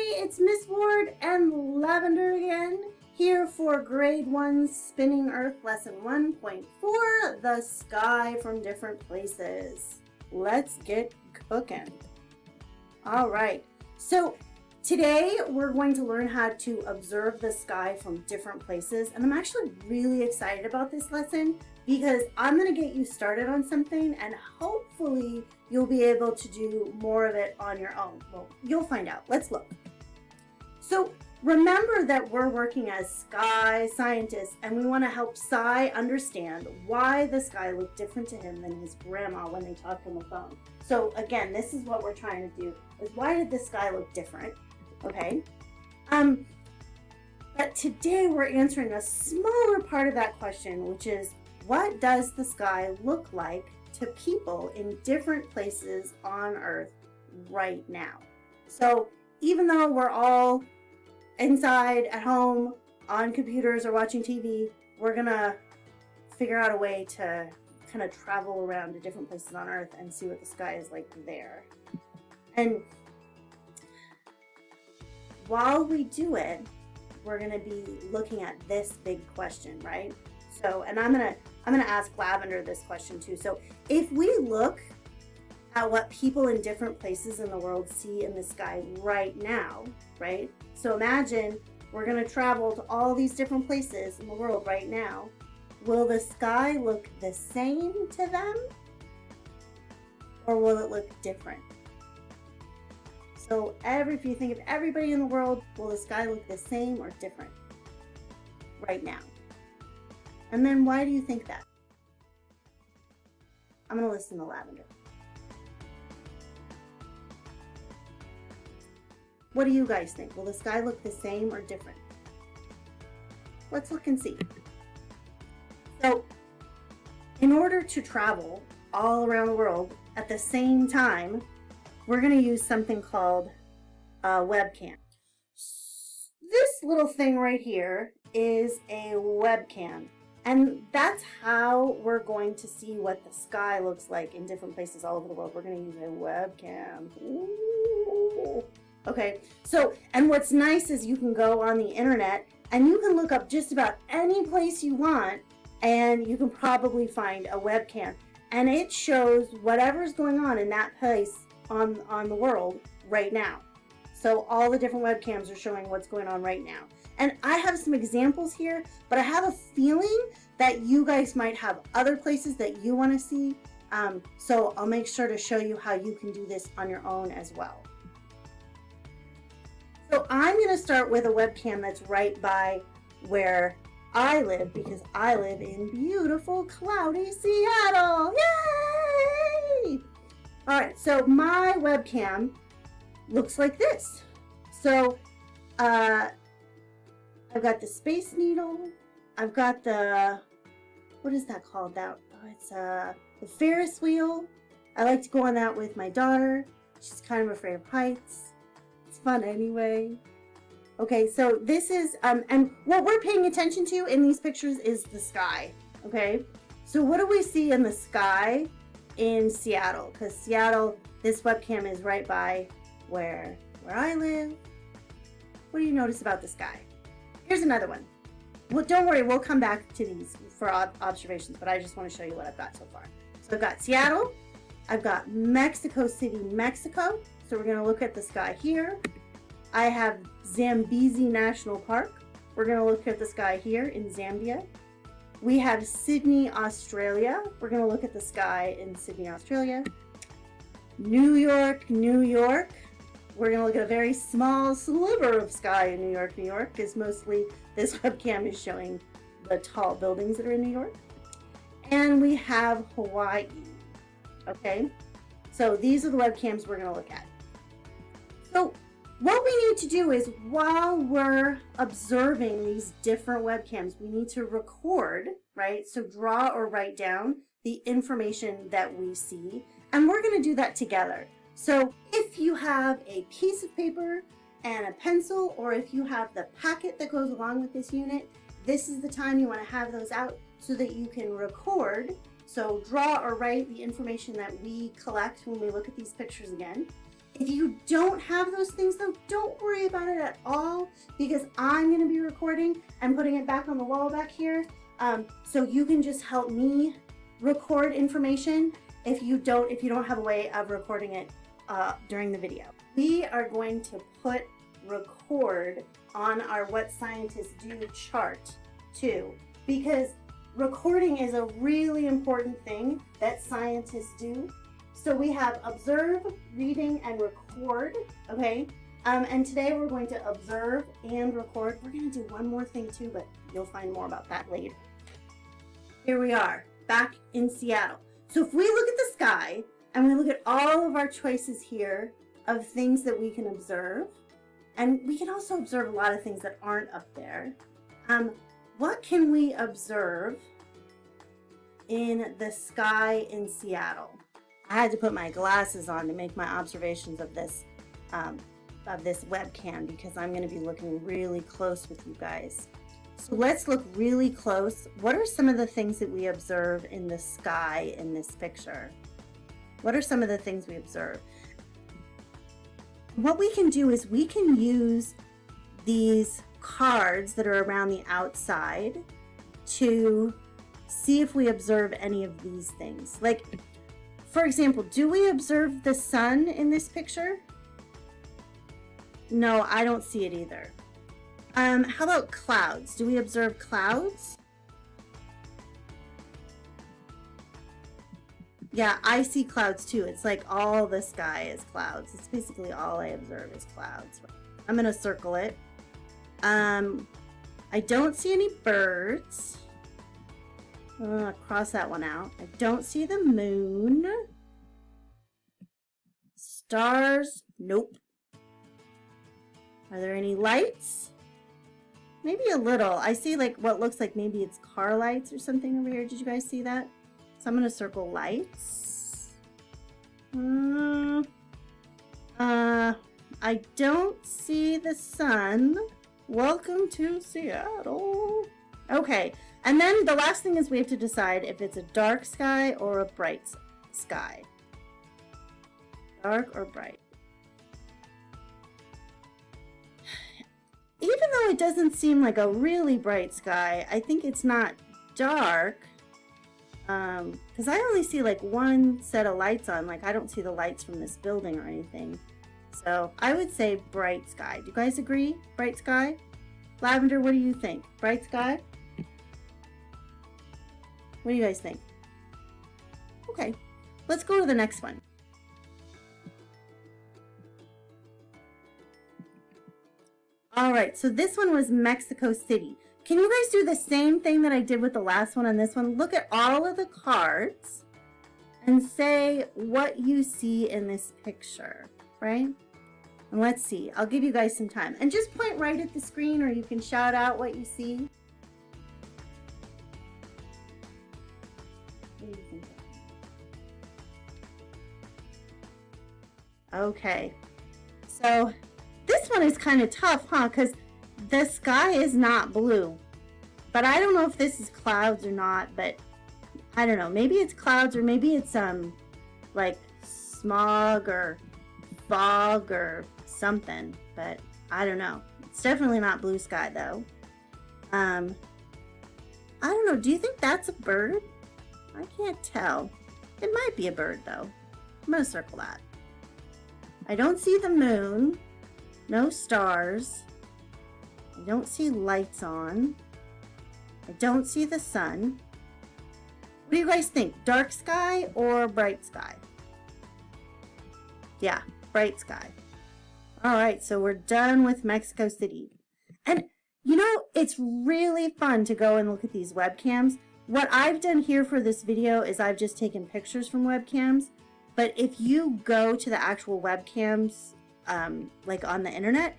it's Miss Ward and Lavender again, here for grade 1 Spinning Earth lesson 1.4, the sky from different places. Let's get cooking. All right, so today we're going to learn how to observe the sky from different places. And I'm actually really excited about this lesson because I'm gonna get you started on something and hopefully you'll be able to do more of it on your own. Well, you'll find out. Let's look. So remember that we're working as sky scientists and we want to help Cy understand why the sky looked different to him than his grandma when they talked on the phone. So again, this is what we're trying to do is why did the sky look different? Okay. Um, but today we're answering a smaller part of that question, which is what does the sky look like to people in different places on Earth right now? So even though we're all inside at home on computers or watching TV, we're gonna figure out a way to kind of travel around to different places on Earth and see what the sky is like there. And while we do it, we're gonna be looking at this big question, right? So, and I'm gonna I'm gonna ask Lavender this question too. So if we look at what people in different places in the world see in the sky right now, right? So imagine we're going to travel to all these different places in the world right now. Will the sky look the same to them? Or will it look different? So every, if you think of everybody in the world, will the sky look the same or different right now? And then why do you think that? I'm going to listen to Lavender. What do you guys think? Will the sky look the same or different? Let's look and see. So, in order to travel all around the world at the same time, we're going to use something called a webcam. This little thing right here is a webcam. And that's how we're going to see what the sky looks like in different places all over the world. We're going to use a webcam. Ooh. Okay, so, and what's nice is you can go on the internet and you can look up just about any place you want and you can probably find a webcam. And it shows whatever's going on in that place on, on the world right now. So all the different webcams are showing what's going on right now. And I have some examples here, but I have a feeling that you guys might have other places that you want to see. Um, so I'll make sure to show you how you can do this on your own as well. So I'm going to start with a webcam that's right by where I live because I live in beautiful cloudy Seattle. Yay! All right, so my webcam looks like this. So uh, I've got the Space Needle. I've got the, what is that called? That oh, It's uh, the Ferris wheel. I like to go on that with my daughter. She's kind of afraid of heights. Fun anyway. Okay, so this is, um, and what we're paying attention to in these pictures is the sky, okay? So what do we see in the sky in Seattle? Because Seattle, this webcam is right by where, where I live. What do you notice about the sky? Here's another one. Well, don't worry, we'll come back to these for observations, but I just want to show you what I've got so far. So I've got Seattle, I've got Mexico City, Mexico, so we're going to look at the sky here. I have Zambezi National Park. We're going to look at the sky here in Zambia. We have Sydney, Australia. We're going to look at the sky in Sydney, Australia. New York, New York. We're going to look at a very small sliver of sky in New York, New York, because mostly this webcam is showing the tall buildings that are in New York. And we have Hawaii. Okay, so these are the webcams we're going to look at. So what we need to do is while we're observing these different webcams, we need to record, right? So draw or write down the information that we see. And we're going to do that together. So if you have a piece of paper and a pencil, or if you have the packet that goes along with this unit, this is the time you want to have those out so that you can record. So draw or write the information that we collect when we look at these pictures again. If you don't have those things though, don't worry about it at all because I'm gonna be recording and putting it back on the wall back here. Um, so you can just help me record information if you don't if you don't have a way of recording it uh, during the video. We are going to put record on our what scientists do chart too because recording is a really important thing that scientists do. So we have observe, reading, and record, okay? Um, and today we're going to observe and record. We're gonna do one more thing too, but you'll find more about that later. Here we are, back in Seattle. So if we look at the sky and we look at all of our choices here of things that we can observe, and we can also observe a lot of things that aren't up there. Um, what can we observe in the sky in Seattle? I had to put my glasses on to make my observations of this um, of this webcam because I'm going to be looking really close with you guys. So let's look really close. What are some of the things that we observe in the sky in this picture? What are some of the things we observe? What we can do is we can use these cards that are around the outside to see if we observe any of these things. Like, for example, do we observe the sun in this picture? No, I don't see it either. Um, how about clouds? Do we observe clouds? Yeah, I see clouds too. It's like all the sky is clouds. It's basically all I observe is clouds. I'm going to circle it. Um, I don't see any birds. Uh, cross that one out. I don't see the moon. Stars. Nope. Are there any lights? Maybe a little. I see like what looks like maybe it's car lights or something over here. Did you guys see that? So I'm going to circle lights. Uh, uh, I don't see the sun. Welcome to Seattle. Okay, and then the last thing is we have to decide if it's a dark sky or a bright sky. Dark or bright. Even though it doesn't seem like a really bright sky, I think it's not dark. Um, because I only see like one set of lights on. Like I don't see the lights from this building or anything. So I would say bright sky. Do you guys agree? Bright sky? Lavender, what do you think? Bright sky? What do you guys think? Okay, let's go to the next one. All right, so this one was Mexico City. Can you guys do the same thing that I did with the last one on this one? Look at all of the cards and say what you see in this picture, right? And let's see, I'll give you guys some time. And just point right at the screen or you can shout out what you see. Okay, so this one is kind of tough, huh? Because the sky is not blue. But I don't know if this is clouds or not, but I don't know. Maybe it's clouds or maybe it's um like smog or fog or something, but I don't know. It's definitely not blue sky though. Um, I don't know. Do you think that's a bird? I can't tell. It might be a bird though. I'm to circle that. I don't see the moon. No stars. I don't see lights on. I don't see the sun. What do you guys think? Dark sky or bright sky? Yeah, bright sky. All right, so we're done with Mexico City. And you know, it's really fun to go and look at these webcams. What I've done here for this video is I've just taken pictures from webcams. But if you go to the actual webcams, um, like on the internet,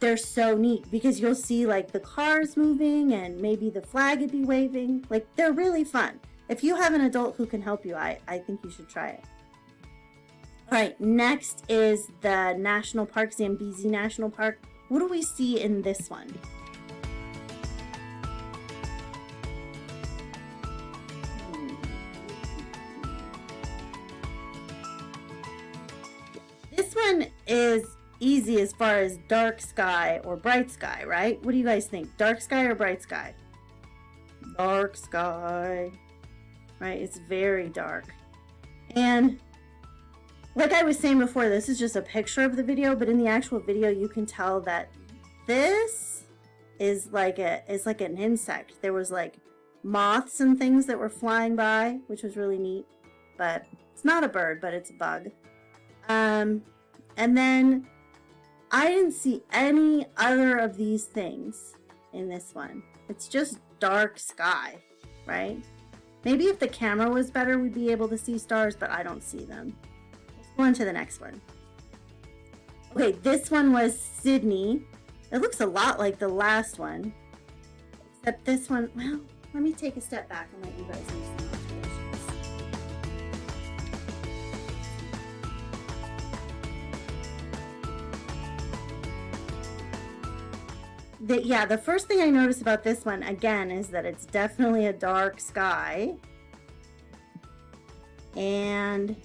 they're so neat because you'll see like the cars moving and maybe the flag would be waving. Like they're really fun. If you have an adult who can help you, I, I think you should try it. All right, next is the National Park, Zambezi National Park. What do we see in this one? Is easy as far as dark sky or bright sky, right? What do you guys think? Dark sky or bright sky? Dark sky, right? It's very dark. And like I was saying before, this is just a picture of the video, but in the actual video, you can tell that this is like a is like an insect. There was like moths and things that were flying by, which was really neat. But it's not a bird, but it's a bug. Um, and then I didn't see any other of these things in this one. It's just dark sky, right? Maybe if the camera was better, we'd be able to see stars, but I don't see them. Let's go on to the next one. Okay, this one was Sydney. It looks a lot like the last one, except this one, well, let me take a step back and let you guys the, yeah, the first thing I notice about this one, again, is that it's definitely a dark sky. And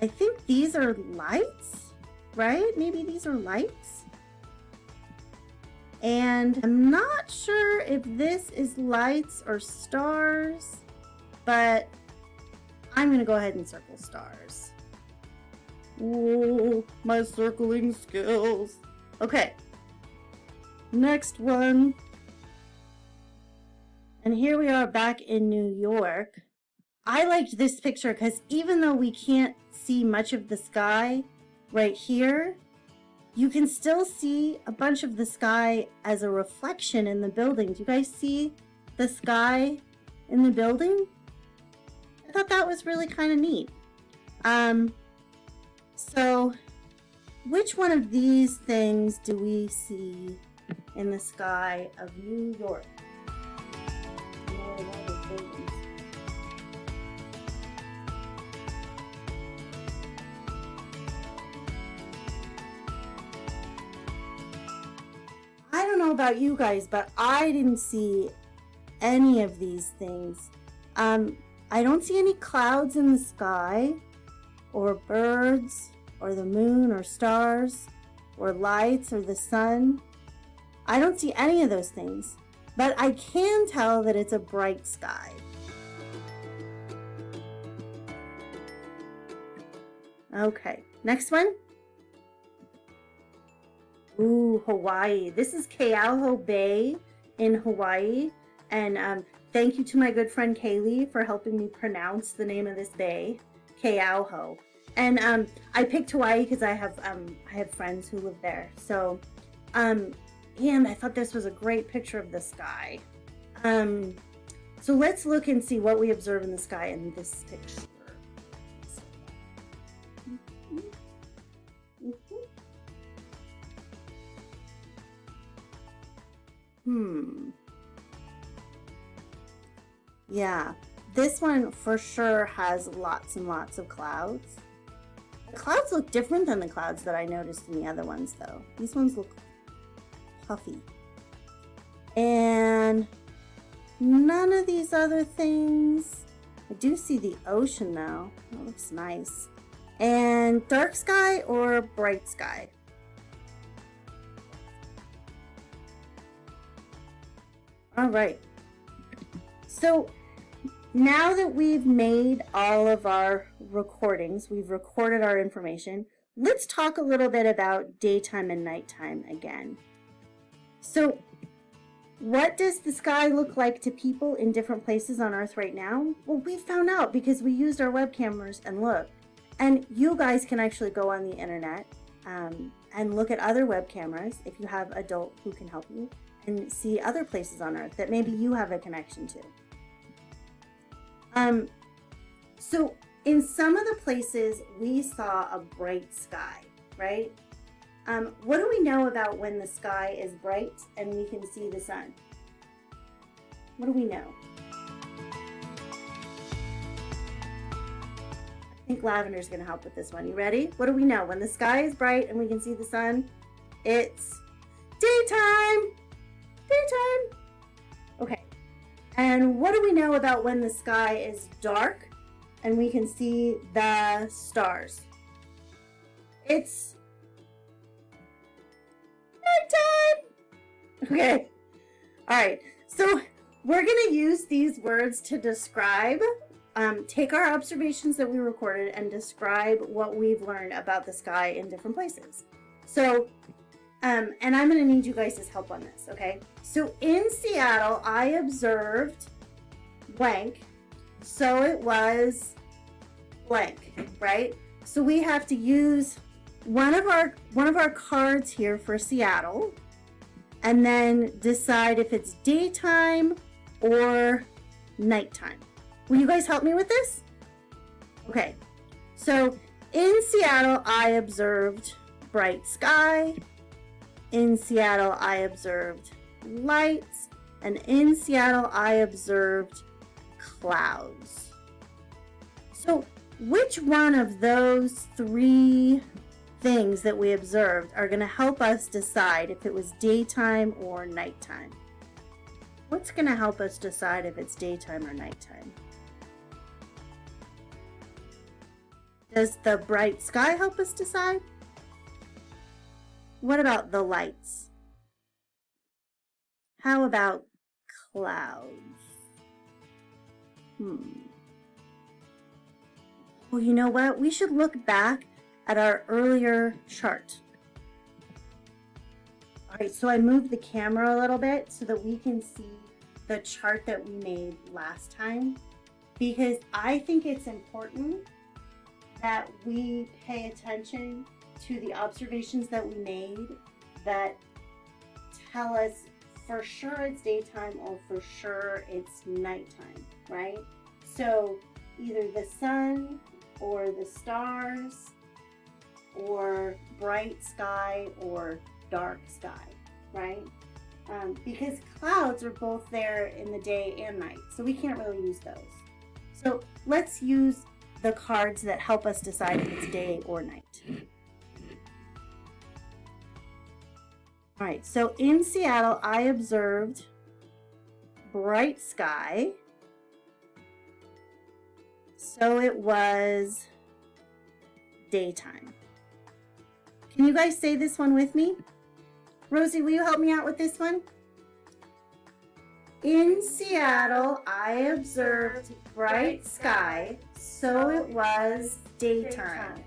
I think these are lights, right? Maybe these are lights. And I'm not sure if this is lights or stars, but I'm going to go ahead and circle stars. Whoa, my circling skills. Okay, Next one. And here we are back in New York. I liked this picture because even though we can't see much of the sky right here, you can still see a bunch of the sky as a reflection in the building. Do you guys see the sky in the building? I thought that was really kind of neat. Um, so which one of these things do we see in the sky of New York. I don't know about you guys, but I didn't see any of these things. Um, I don't see any clouds in the sky, or birds, or the moon, or stars, or lights, or the sun. I don't see any of those things, but I can tell that it's a bright sky. Okay, next one. Ooh, Hawaii. This is Keauhou Bay in Hawaii. And um, thank you to my good friend Kaylee for helping me pronounce the name of this bay, Keauhou. And um, I picked Hawaii because I have um, I have friends who live there. So um, and I thought this was a great picture of the sky. Um, so let's look and see what we observe in the sky in this picture. Hmm. Yeah, this one for sure has lots and lots of clouds. The clouds look different than the clouds that I noticed in the other ones though. These ones look puffy. And none of these other things. I do see the ocean now. That looks nice. And dark sky or bright sky? All right. So now that we've made all of our recordings, we've recorded our information, let's talk a little bit about daytime and nighttime again. So what does the sky look like to people in different places on Earth right now? Well, we found out because we used our web cameras and looked. And you guys can actually go on the internet um, and look at other web cameras if you have adult who can help you and see other places on Earth that maybe you have a connection to. Um, so in some of the places we saw a bright sky, right? Um, what do we know about when the sky is bright and we can see the sun? What do we know? I think Lavender's to help with this one. You ready? What do we know? When the sky is bright and we can see the sun, it's daytime. Daytime. Okay. And what do we know about when the sky is dark and we can see the stars? It's nighttime. Okay. All right. So we're going to use these words to describe, um, take our observations that we recorded and describe what we've learned about the sky in different places. So, um, and I'm going to need you guys' help on this, okay? So in Seattle, I observed blank. So it was blank, right? So we have to use one of our one of our cards here for Seattle and then decide if it's daytime or nighttime. Will you guys help me with this? Okay, so in Seattle, I observed bright sky. In Seattle, I observed lights. And in Seattle, I observed clouds. So which one of those three things that we observed are going to help us decide if it was daytime or nighttime? What's going to help us decide if it's daytime or nighttime? Does the bright sky help us decide? What about the lights? How about clouds? Hmm. Well, you know what? We should look back at our earlier chart. All right, so I moved the camera a little bit so that we can see the chart that we made last time because I think it's important that we pay attention to the observations that we made that tell us for sure it's daytime or for sure it's nighttime, right? So either the sun or the stars or bright sky or dark sky, right? Um, because clouds are both there in the day and night, so we can't really use those. So let's use the cards that help us decide if it's day or night. All right, so in Seattle, I observed bright sky so it was daytime. Can you guys say this one with me? Rosie, will you help me out with this one? In Seattle, I observed bright sky, so it was daytime.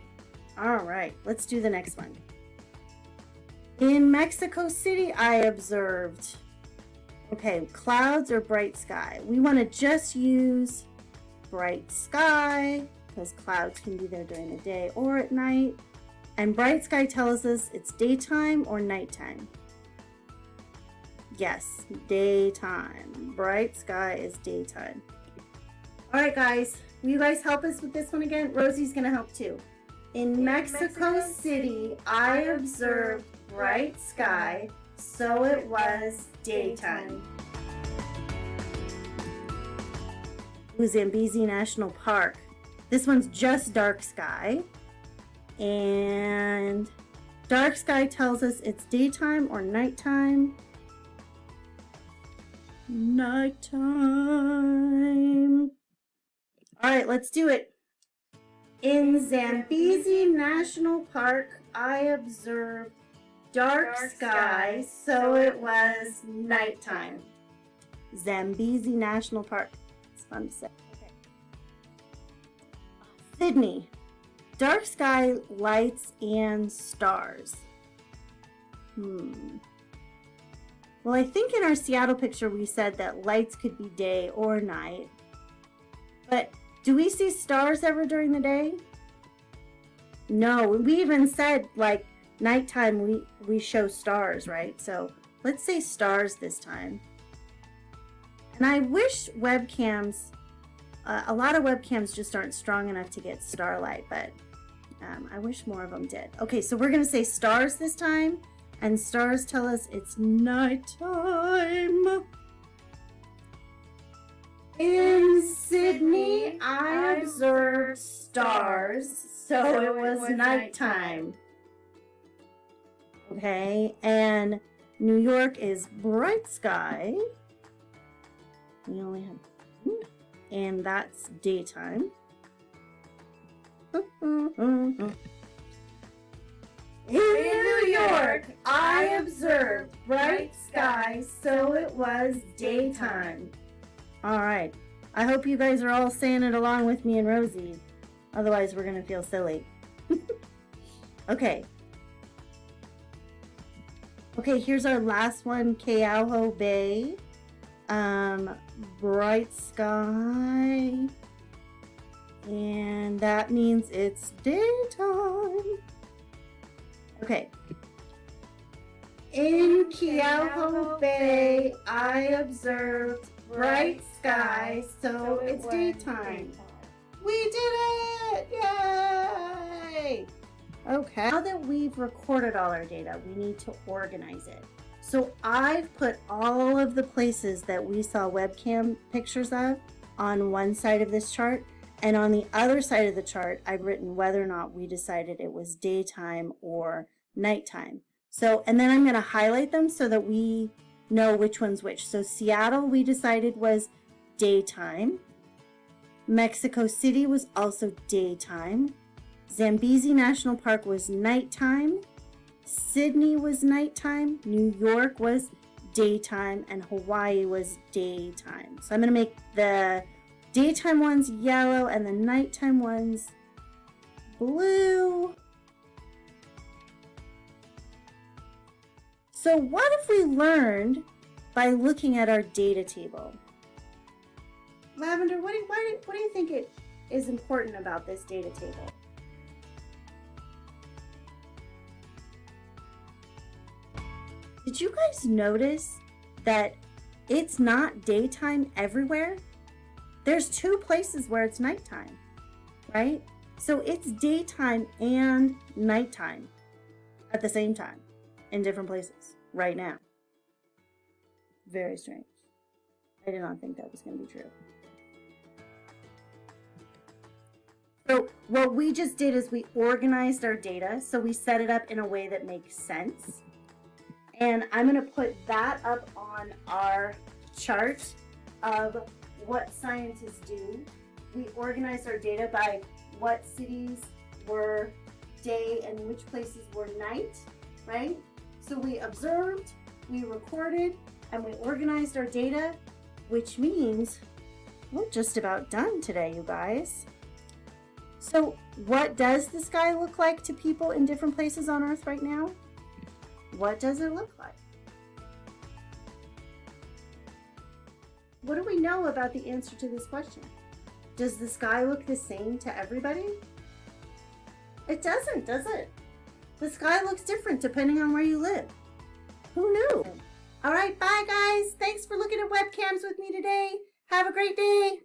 All right, let's do the next one. In Mexico City, I observed, okay, clouds or bright sky. We want to just use bright sky, because clouds can be there during the day or at night. And bright sky tells us it's daytime or nighttime. Yes, daytime. Bright sky is daytime. All right, guys. Will you guys help us with this one again? Rosie's going to help too. In Mexico, Mexico City, I observed bright sky, so it was daytime. Zambezi National Park. This one's just dark sky. And dark sky tells us it's daytime or nighttime. Nighttime. All right, let's do it. In Zambezi National Park, I observed dark, dark sky, so it was nighttime. Zambezi National Park It's fun to say. Okay. Sydney. Dark sky, lights, and stars. Hmm. Well, I think in our Seattle picture we said that lights could be day or night. But do we see stars ever during the day? No, we even said like nighttime we, we show stars, right? So let's say stars this time. And I wish webcams, uh, a lot of webcams just aren't strong enough to get starlight, but um, I wish more of them did. Okay, so we're going to say stars this time, and stars tell us it's nighttime. In Sydney, I observed stars, so it was nighttime. Okay, and New York is bright sky. We only have one, and that's daytime. In New York, I observed bright skies, so it was daytime. All right. I hope you guys are all saying it along with me and Rosie. Otherwise, we're going to feel silly. okay. Okay, here's our last one, Keauhou Bay. Um, bright sky. And that means it's daytime. Okay. In Keauhou Bay, I observed bright skies, so it's daytime. We did it! Yay! Okay. Now that we've recorded all our data, we need to organize it. So I've put all of the places that we saw webcam pictures of on one side of this chart. And on the other side of the chart, I've written whether or not we decided it was daytime or nighttime. So, and then I'm going to highlight them so that we know which one's which. So Seattle, we decided was daytime. Mexico City was also daytime. Zambezi National Park was nighttime. Sydney was nighttime. New York was daytime. And Hawaii was daytime. So I'm going to make the daytime ones yellow and the nighttime ones blue. So what have we learned by looking at our data table? Lavender, what do, you, do, what do you think it is important about this data table? Did you guys notice that it's not daytime everywhere? There's two places where it's nighttime, right? So it's daytime and nighttime at the same time in different places right now. Very strange. I did not think that was going to be true. So what we just did is we organized our data. So we set it up in a way that makes sense. And I'm going to put that up on our chart of what scientists do. We organize our data by what cities were day and which places were night, right? So we observed, we recorded, and we organized our data, which means we're just about done today, you guys. So what does the sky look like to people in different places on Earth right now? What does it look like? What do we know about the answer to this question? Does the sky look the same to everybody? It doesn't, does it? The sky looks different depending on where you live. Who knew? All right, bye guys. Thanks for looking at webcams with me today. Have a great day.